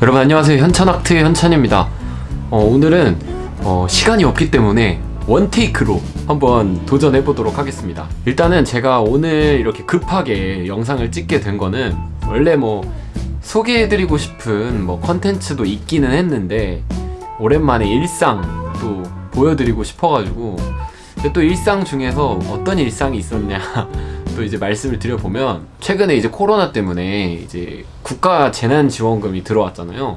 여러분 안녕하세요. 현찬아트의 현찬입니다. 어, 오늘은 어, 시간이 없기 때문에 원테이크로 한번 도전해 보도록 하겠습니다. 일단은 제가 오늘 이렇게 급하게 영상을 찍게 된 거는 원래 뭐 소개해드리고 싶은 뭐 컨텐츠도 있기는 했는데 오랜만에 일상 또 보여드리고 싶어가지고 또 일상 중에서 어떤 일상이 있었냐 또 이제 말씀을 드려보면 최근에 이제 코로나 때문에 이제 국가 재난지원금이 들어왔잖아요.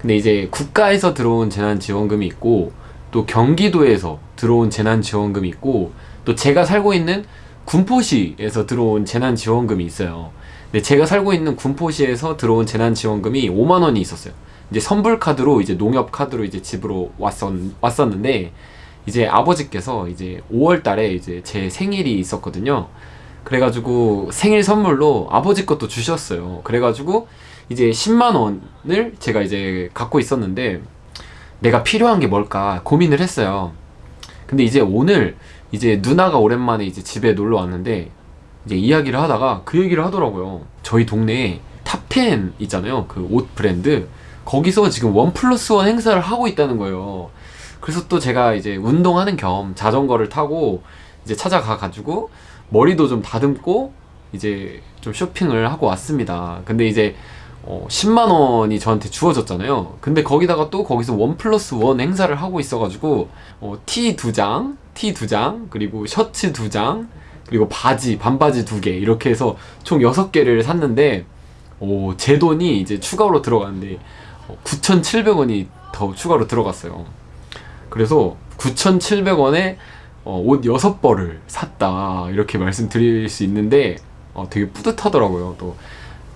근데 이제 국가에서 들어온 재난지원금이 있고 또 경기도에서 들어온 재난지원금이 있고 또 제가 살고 있는 군포시에서 들어온 재난지원금이 있어요. 근데 제가 살고 있는 군포시에서 들어온 재난지원금이 5만원이 있었어요. 이제 선불카드로 이제 농협카드로 이제 집으로 왔었, 왔었는데 이제 아버지께서 이제 5월 달에 이제 제 생일이 있었거든요 그래가지고 생일 선물로 아버지 것도 주셨어요. 그래가지고 이제 10만 원을 제가 이제 갖고 있었는데 내가 필요한 게 뭘까 고민을 했어요. 근데 이제 오늘 이제 누나가 오랜만에 이제 집에 놀러 왔는데 이제 이야기를 하다가 그 얘기를 하더라고요. 저희 동네에 탑10 있잖아요. 그 옷 브랜드. 거기서 지금 원 플러스 원 행사를 하고 있다는 거예요. 그래서 또 제가 이제 운동하는 겸 자전거를 타고 이제 찾아가 가지고 머리도 좀 다듬고 이제 좀 쇼핑을 하고 왔습니다. 근데 이제 어 10만원이 저한테 주어졌잖아요. 근데 거기다가 또 거기서 원 플러스 원 행사를 하고 있어가지고 어, 티 두장 티 두 장 그리고 셔츠 두 장 그리고 바지 반바지 두 개 이렇게 해서 총 6개를 샀는데 오, 제 돈이 이제 추가로 들어갔는데 9,700원이 더 추가로 들어갔어요. 그래서 9,700원에 어, 옷 6벌을 샀다. 이렇게 말씀드릴 수 있는데 어, 되게 뿌듯하더라고요. 또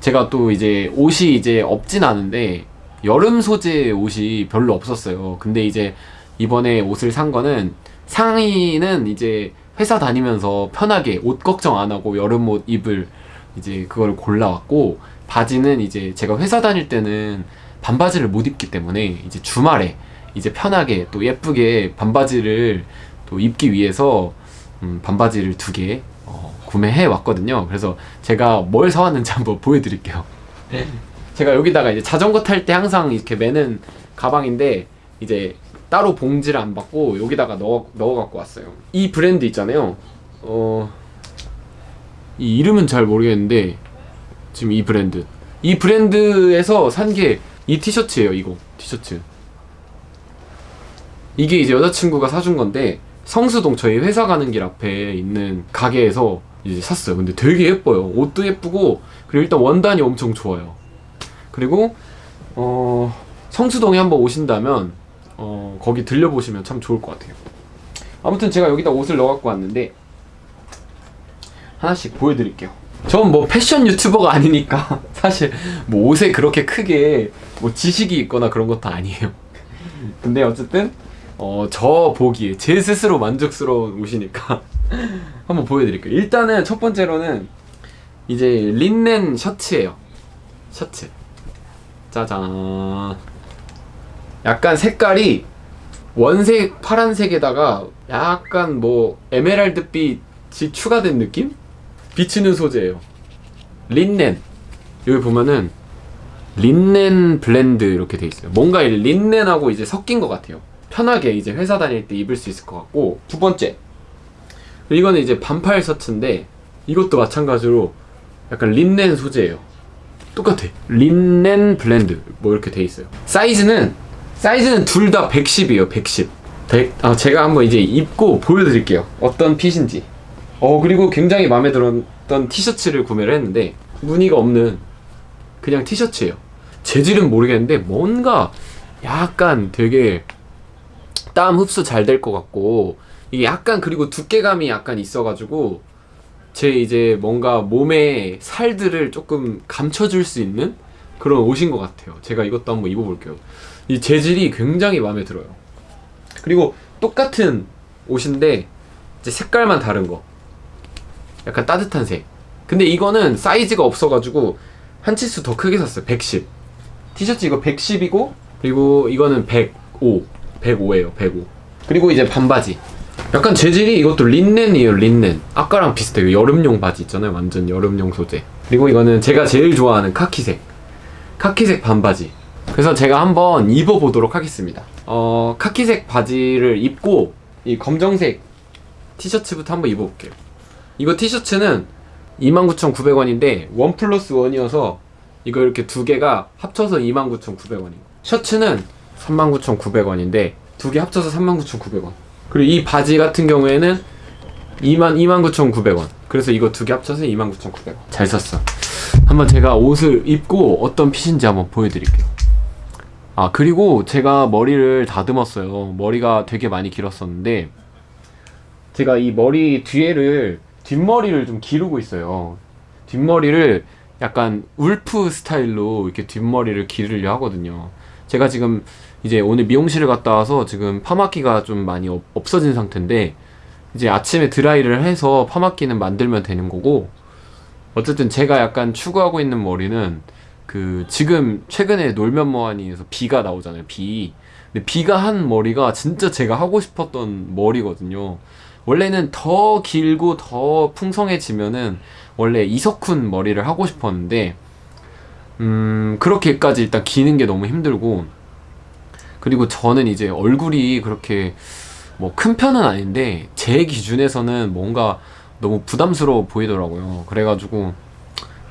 제가 또 이제 옷이 이제 없진 않은데 여름 소재 옷이 별로 없었어요. 근데 이제 이번에 옷을 산 거는 상의는 이제 회사 다니면서 편하게 옷 걱정 안 하고 여름 옷 입을 이제 그걸 골라왔고 바지는 이제 제가 회사 다닐 때는 반바지를 못 입기 때문에 이제 주말에 이제 편하게 또 예쁘게 반바지를 또 입기 위해서 음, 반바지를 두개 어, 구매해 왔거든요. 그래서 제가 뭘 사왔는지 한번 보여드릴게요. 제가 여기다가 이제 자전거 탈 때 항상 이렇게 매는 가방인데 이제 따로 봉지를 안 받고 여기다가 넣어, 넣어 갖고 왔어요. 이 브랜드 있잖아요. 어... 이 이름은 잘 모르겠는데 지금 이 브랜드. 이 브랜드에서 산 게 이 티셔츠예요 이거. 티셔츠. 이게 이제 여자친구가 사준 건데 성수동 저희 회사 가는 길 앞에 있는 가게에서 이제 샀어요. 근데 되게 예뻐요. 옷도 예쁘고 그리고 일단 원단이 엄청 좋아요. 그리고 어 성수동에 한번 오신다면 어 거기 들려보시면 참 좋을 것 같아요. 아무튼 제가 여기다 옷을 넣어 갖고 왔는데 하나씩 보여드릴게요. 전 뭐 패션 유튜버가 아니니까 사실 뭐 옷에 그렇게 크게 뭐 지식이 있거나 그런 것도 아니에요. 근데 어쨌든 어, 저 보기에 제 스스로 만족스러운 옷이니까. 한번 보여드릴게요. 일단은 첫 번째로는 이제 린넨 셔츠예요. 셔츠. 짜잔. 약간 색깔이 원색 파란색에다가 약간 뭐 에메랄드빛이 추가된 느낌? 비치는 소재예요. 린넨. 여기 보면은 linen blend 이렇게 돼 있어요. 뭔가 이 린넨하고 이제 섞인 것 같아요 편하게 이제 회사 다닐 때 입을 수 있을 것 같고. 두 번째. 이거는 이제 반팔 셔츠인데 이것도 마찬가지로 약간 린넨 소재예요. 똑같아. linen blend 뭐 이렇게 돼 있어요. 사이즈는 사이즈는 둘 다 110이에요 110 100, 아, 제가 한번 이제 입고 보여드릴게요. 어떤 fit인지. 어 그리고 굉장히 마음에 들었던 티셔츠를 구매를 했는데 무늬가 없는 그냥 티셔츠예요. 재질은 모르겠는데 뭔가 약간 되게 땀 흡수 잘 될 것 같고 이게 약간 그리고 두께감이 약간 있어가지고 제 이제 뭔가 몸에 살들을 조금 감춰줄 수 있는 그런 옷인 것 같아요. 제가 이것도 한번 입어볼게요. 이 재질이 굉장히 마음에 들어요. 그리고 똑같은 옷인데 이제 색깔만 다른 거. 약간 따뜻한 색. 근데 이거는 사이즈가 없어가지고 한 치수 더 크게 샀어요. 110 티셔츠 이거 110이고 그리고 이거는 105 105에요 105 그리고 이제 반바지. 약간 재질이 이것도 린넨이에요 린넨. 아까랑 비슷해요 여름용 바지 있잖아요 완전 여름용 소재. 그리고 이거는 제가 제일 좋아하는 카키색. 카키색 반바지. 그래서 제가 한번 입어보도록 하겠습니다. 어, 카키색 바지를 입고 이 검정색 티셔츠부터 한번 입어볼게요. 이거 티셔츠는 29,900원인데 원 플러스 원이어서 이거 이렇게 두 개가 합쳐서 29,900원이고 셔츠는 39,900원인데 두 개 합쳐서 39,900원. 그리고 이 바지 같은 경우에는 2만 29,900원. 그래서 이거 두 개 합쳐서 29,900원. 잘 샀어. 한번 제가 옷을 입고 어떤 핏인지 한번 보여드릴게요. 아 그리고 제가 머리를 다듬었어요. 머리가 되게 많이 길었었는데 제가 이 머리 뒤에를 뒷머리를 좀 기르고 있어요. 뒷머리를 약간 울프 스타일로 이렇게 뒷머리를 기르려 하거든요. 제가 지금 이제 오늘 미용실을 갔다 와서 지금 파마기가 좀 많이 없- 없어진 상태인데 이제 아침에 드라이를 해서 파마기는 만들면 되는 거고 어쨌든 제가 약간 추구하고 있는 머리는 그 지금 최근에 놀면 뭐하니에서 비가 나오잖아요 비. 근데 비가 한 머리가 진짜 제가 하고 싶었던 머리거든요. 원래는 더 길고 더 풍성해지면은 원래 이석훈 머리를 하고 싶었는데 음 그렇게까지 일단 기는 게 너무 힘들고 그리고 저는 이제 얼굴이 그렇게 뭐 큰 편은 아닌데 제 기준에서는 뭔가 너무 부담스러워 보이더라고요. 그래가지고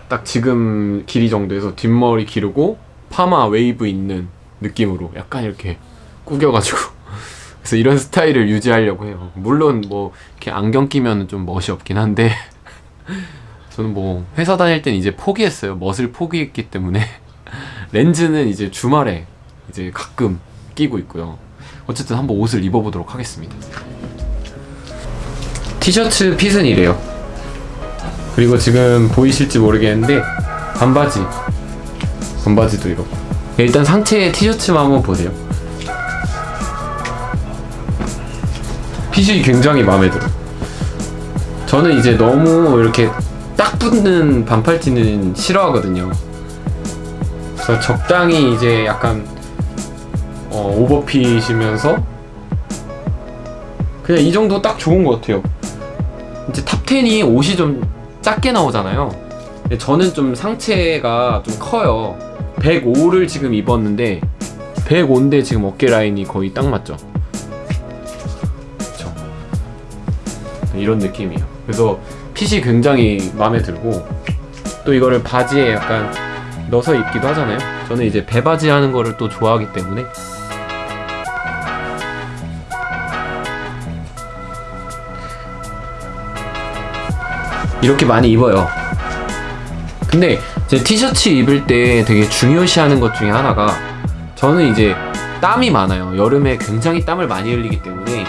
딱 지금 길이 정도에서 뒷머리 기르고 파마 웨이브 있는 느낌으로 약간 이렇게 꾸겨가지고 그래서 이런 스타일을 유지하려고 해요. 물론 뭐 이렇게 안경 끼면 좀 멋이 없긴 한데 저는 뭐 회사 다닐 땐 이제 포기했어요. 멋을 포기했기 때문에 렌즈는 이제 주말에 이제 가끔 끼고 있고요. 어쨌든 한번 옷을 입어보도록 하겠습니다. 티셔츠 핏은 이래요. 그리고 지금 보이실지 모르겠는데 반바지, 반바지도 이렇고. 일단 상체의 티셔츠만 한번 보세요. 핏이 굉장히 마음에 들어. 요 저는 이제 너무 이렇게 딱 붙는 반팔티는 싫어하거든요. 그래서 적당히 이제 약간 어, 오버핏이면서 그냥 이 정도 딱 좋은 것 같아요. 이제 탑10이 옷이 좀 작게 나오잖아요. 저는 좀 상체가 좀 커요. 105를 지금 입었는데 105인데 지금 어깨 라인이 거의 딱 맞죠. 그쵸. 이런 느낌이에요. 그래서 핏이 굉장히 마음에 들고 또 이거를 바지에 약간 넣어서 입기도 하잖아요. 저는 이제 배바지 하는 거를 또 좋아하기 때문에 이렇게 많이 입어요. 근데 제 티셔츠 입을 때 되게 중요시하는 것 중에 하나가 저는 이제 땀이 많아요. 여름에 굉장히 땀을 많이 흘리기 때문에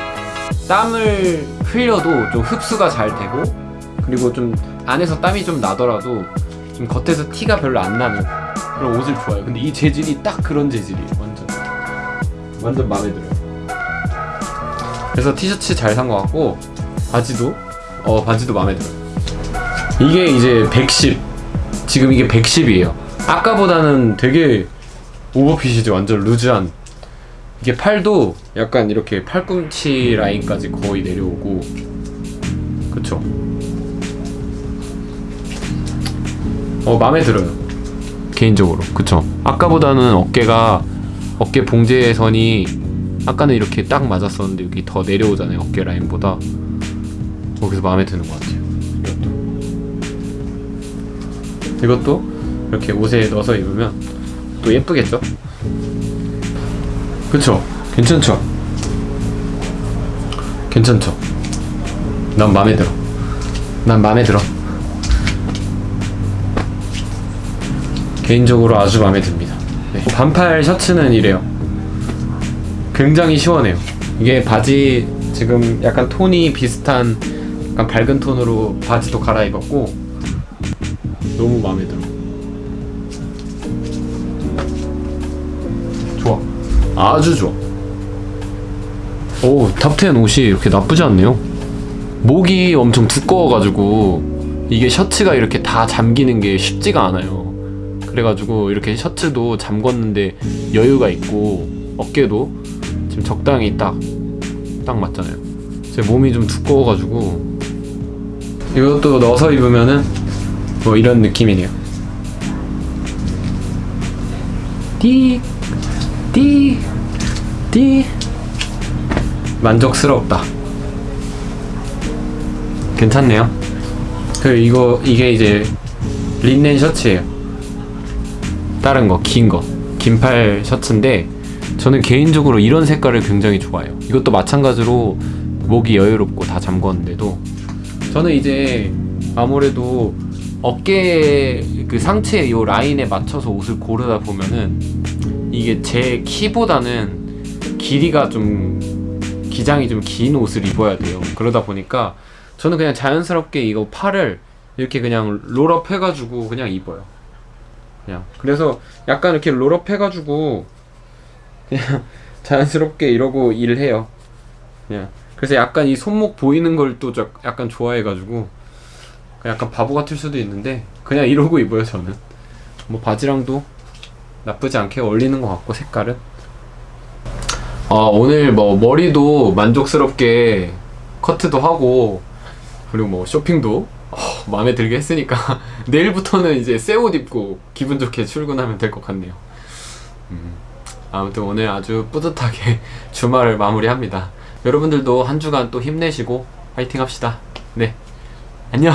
땀을 흘려도 좀 흡수가 잘 되고 그리고 좀 안에서 땀이 좀 나더라도 좀 겉에서 티가 별로 안 나는 그런 옷을 좋아해요. 근데 이 재질이 딱 그런 재질이에요. 완전 완전 마음에 들어요. 그래서 티셔츠 잘 산 것 같고 바지도 어 바지도 마음에 들어요. 이게 이제 110 지금 이게 110이에요. 아까보다는 되게 오버핏이죠. 완전 루즈한. 이게 팔도 약간 이렇게 팔꿈치 라인까지 거의 내려오고. 그쵸? 어 마음에 들어요. 개인적으로. 그쵸? 아까보다는 어깨가 어깨 봉제선이 아까는 이렇게 딱 맞았었는데 여기 더 내려오잖아요. 어깨 라인보다. 어, 그래서 마음에 드는 것 같아요 이것도 이렇게 옷에 넣어서 입으면 또 예쁘겠죠? 그쵸? 괜찮죠? 괜찮죠? 난 마음에 들어. 난 마음에 들어. 개인적으로 아주 마음에 듭니다. 네. 반팔 셔츠는 이래요. 굉장히 시원해요. 이게 바지 지금 약간 톤이 비슷한 약간 밝은 톤으로 바지도 갈아입었고 너무 마음에 들어. 좋아. 아주 좋아. 오, 탑10 옷이 이렇게 나쁘지 않네요. 목이 엄청 두꺼워가지고 이게 셔츠가 이렇게 다 잠기는 게 쉽지가 않아요. 그래가지고 이렇게 셔츠도 잠궜는데 여유가 있고 어깨도 지금 적당히 딱, 딱 맞잖아요. 제 몸이 좀 두꺼워가지고 이것도 넣어서 입으면은 뭐 이런 느낌이네요. 띠, 띠, 띠. 만족스럽다. 괜찮네요. 그 이거 이게 이제 린넨 셔츠예요. 다른 거 긴 거, 긴팔 셔츠인데 저는 개인적으로 이런 색깔을 굉장히 좋아해요. 이것도 마찬가지로 목이 여유롭고 다 잠궜는데도 저는 이제 아무래도 어깨 그 상체 요 라인에 맞춰서 옷을 고르다 보면은 이게 제 키보다는 길이가 좀 기장이 좀 긴 옷을 입어야 돼요. 그러다 보니까 저는 그냥 자연스럽게 이거 팔을 이렇게 그냥 롤업 해가지고 그냥 입어요. 그냥 그래서 약간 이렇게 롤업 해가지고 그냥 자연스럽게 이러고 일해요. 그냥 그래서 약간 이 손목 보이는 걸 또 약간 좋아해가지고 약간 바보 같을 수도 있는데 그냥 이러고 입어요 저는. 뭐 바지랑도 나쁘지 않게 어울리는 것 같고 색깔은. 어, 오늘 뭐 머리도 만족스럽게 커트도 하고 그리고 뭐 쇼핑도 어, 마음에 들게 했으니까 내일부터는 이제 새 옷 입고 기분 좋게 출근하면 될 것 같네요. 음, 아무튼 오늘 아주 뿌듯하게 주말을 마무리합니다. 여러분들도 한 주간 또 힘내시고 화이팅 합시다. 네. 안녕.